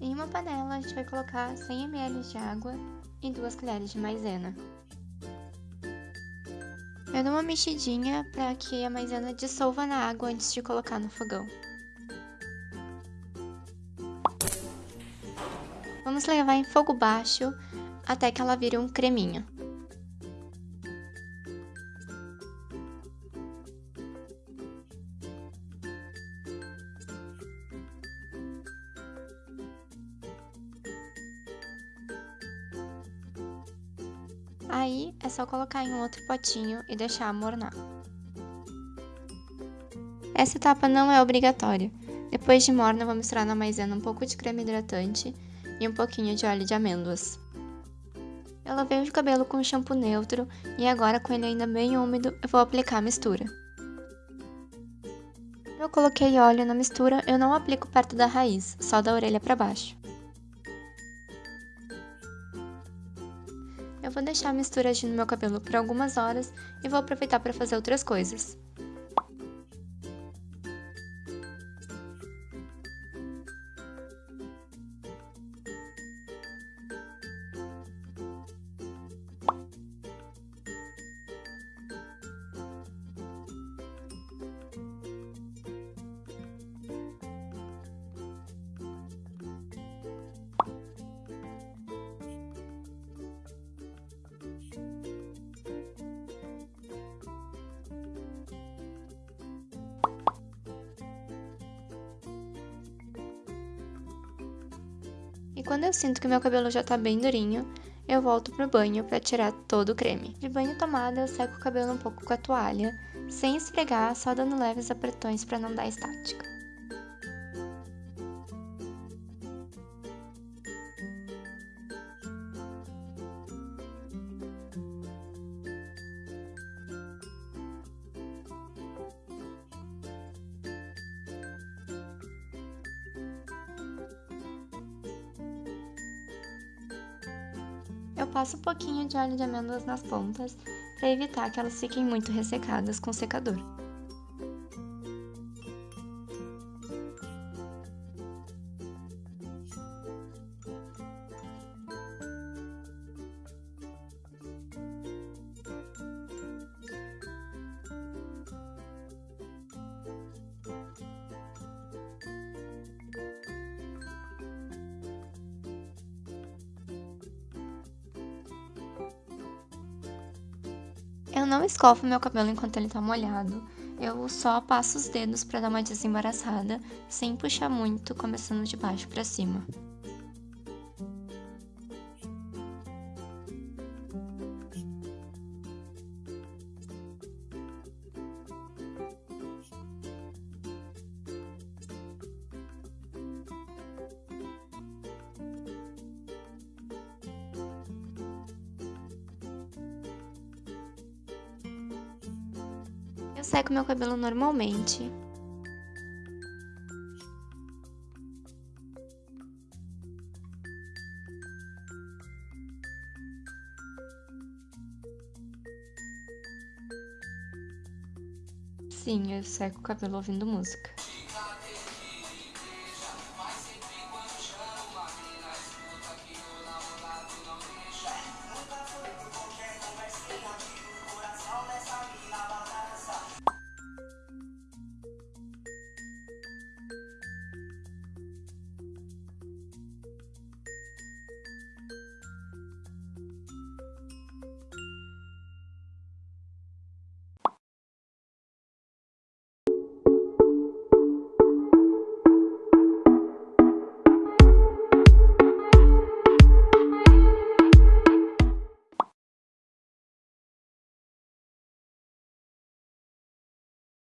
Em uma panela, a gente vai colocar 100 ml de água e 2 colheres de maisena. Eu dou uma mexidinha para que a maisena dissolva na água antes de colocar no fogão. Vamos levar em fogo baixo até que ela vire um creminho. Aí é só colocar em um outro potinho e deixar amornar. Essa etapa não é obrigatória. Depois de morna, vou misturar na maisena um pouco de creme hidratante e um pouquinho de óleo de amêndoas. Eu lavei o cabelo com shampoo neutro e agora com ele ainda bem úmido, eu vou aplicar a mistura. Eu coloquei óleo na mistura, eu não aplico perto da raiz, só da orelha para baixo. Vou deixar a mistura agir no meu cabelo por algumas horas e vou aproveitar para fazer outras coisas. E quando eu sinto que meu cabelo já tá bem durinho, eu volto pro banho para tirar todo o creme. De banho tomada, eu seco o cabelo um pouco com a toalha, sem esfregar, só dando leves apertões para não dar estática. Passo um pouquinho de óleo de amêndoas nas pontas para evitar que elas fiquem muito ressecadas com o secador. Eu não escovo meu cabelo enquanto ele tá molhado. Eu só passo os dedos para dar uma desembaraçada, sem puxar muito, começando de baixo para cima. Eu seco meu cabelo normalmente. Sim, eu seco o cabelo ouvindo música.